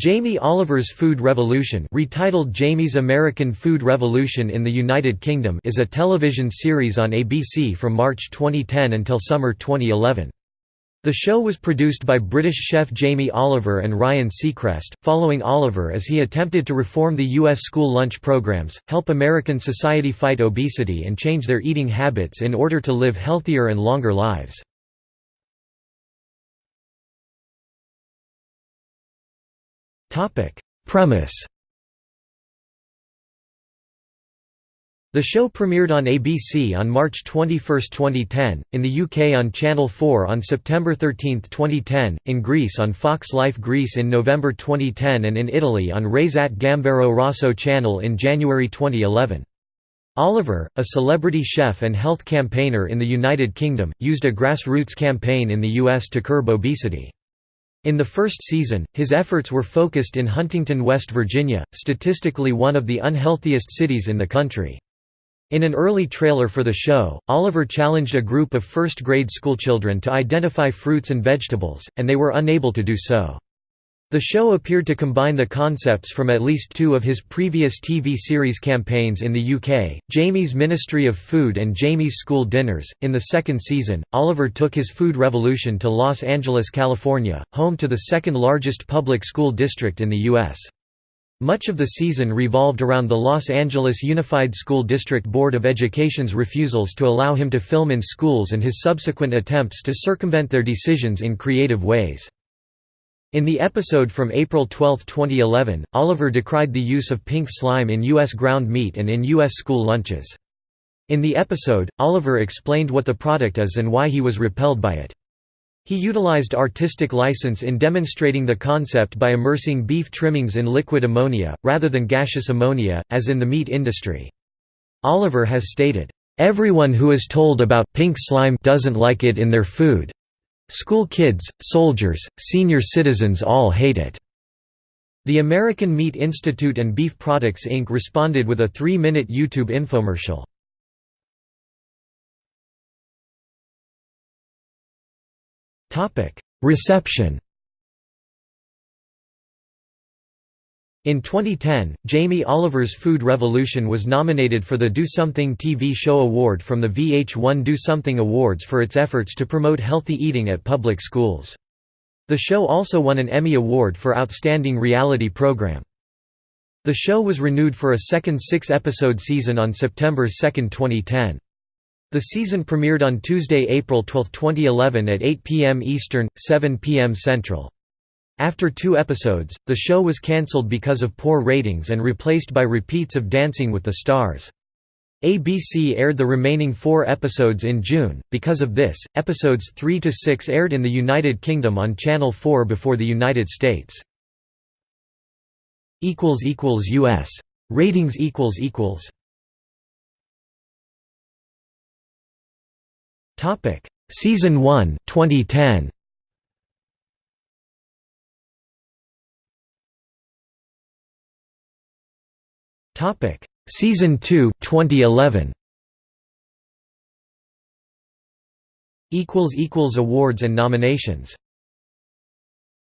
Jamie Oliver's Food Revolution retitled Jamie's American Food Revolution in the United Kingdom is a television series on ABC from March 2010 until summer 2011. The show was produced by British chef Jamie Oliver and Ryan Seacrest, following Oliver as he attempted to reform the U.S. school lunch programs, help American society fight obesity and change their eating habits in order to live healthier and longer lives. Premise The show premiered on ABC on March 21, 2010, in the UK on Channel 4 on September 13, 2010, in Greece on Fox Life Greece in November 2010 and in Italy on RaiSat Gambero Rosso channel in January 2011. Oliver, a celebrity chef and health campaigner in the United Kingdom, used a grassroots campaign in the US to curb obesity. In the first season, his efforts were focused in Huntington, West Virginia, statistically one of the unhealthiest cities in the country. In an early trailer for the show, Oliver challenged a group of first-grade schoolchildren to identify fruits and vegetables, and they were unable to do so. The show appeared to combine the concepts from at least two of his previous TV series campaigns in the UK, Jamie's Ministry of Food and Jamie's School Dinners. In the second season, Oliver took his food revolution to Los Angeles, California, home to the second largest public school district in the U.S. Much of the season revolved around the Los Angeles Unified School District Board of Education's refusals to allow him to film in schools and his subsequent attempts to circumvent their decisions in creative ways. In the episode from April 12, 2011, Oliver decried the use of pink slime in U.S. ground meat and in U.S. school lunches. In the episode, Oliver explained what the product is and why he was repelled by it. He utilized artistic license in demonstrating the concept by immersing beef trimmings in liquid ammonia, rather than gaseous ammonia, as in the meat industry. Oliver has stated, "...everyone who is told about pink slime doesn't like it in their food. School kids, soldiers, senior citizens all hate it." The American Meat Institute and Beef Products Inc. responded with a three-minute YouTube infomercial. Reception In 2010, Jamie Oliver's Food Revolution was nominated for the Do Something TV Show Award from the VH1 Do Something Awards for its efforts to promote healthy eating at public schools. The show also won an Emmy Award for Outstanding Reality Program. The show was renewed for a second six-episode season on September 2, 2010. The season premiered on Tuesday, April 12, 2011 at 8 p.m. Eastern, 7 p.m. Central. After two episodes, the show was cancelled because of poor ratings and replaced by repeats of Dancing with the Stars. ABC aired the remaining four episodes in June. Because of this, episodes 3 to 6 aired in the United Kingdom on Channel 4 before the United States. equals equals US ratings equals equals Topic Season 1 2010 Topic: Season 2, 2011. Equals equals awards and nominations.